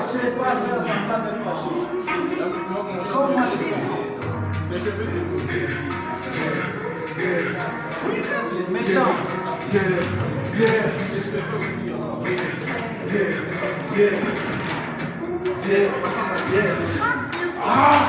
fâché, pas un d'être fâché. moi je suis Mais je veux Méchant. Yeah, yeah, yeah, yeah, yeah. Ah,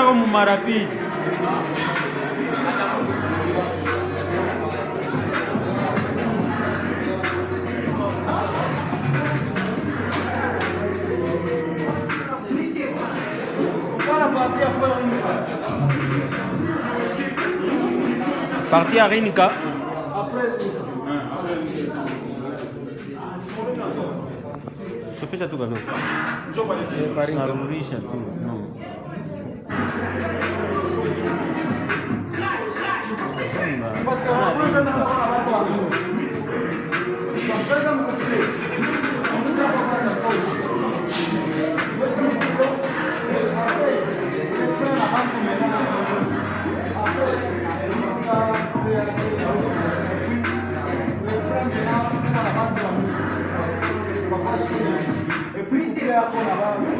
Kamu mu marapidi Parti à Rinka. Sofia après, gano. Narudisha après, No. p r i n t e r a c o n a v a l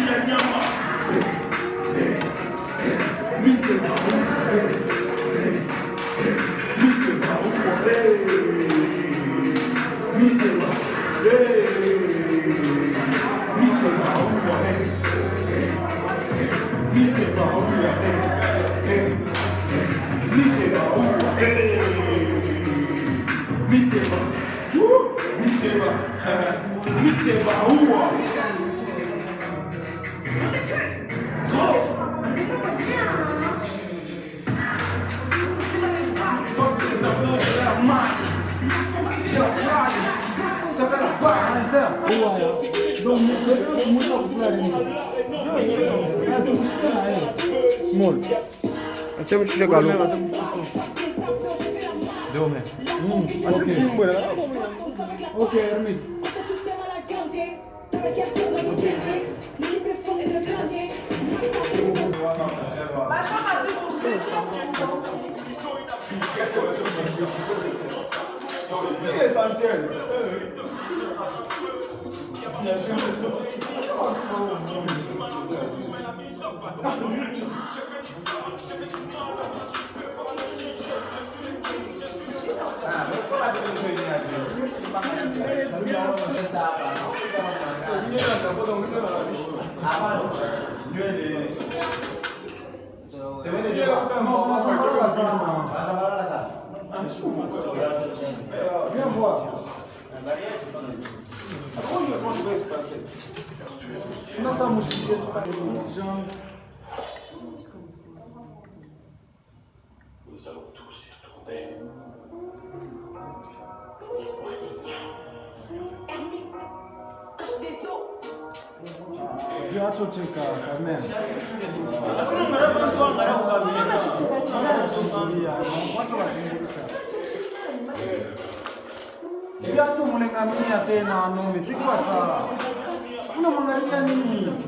見てまおうね。Mano, nós temos que chegar no... Deu, né? Hum, mas okay. que filme, Ok, Hermit. Baixa a é essencial. Откуда я смогу весь спросить? У нас самый шумный piaccio cercare, almeno. Quello non era quanto al mare un cammino. Ma ci Quanto la piaccio mulengamia tena nome sikwasa unomangarilanini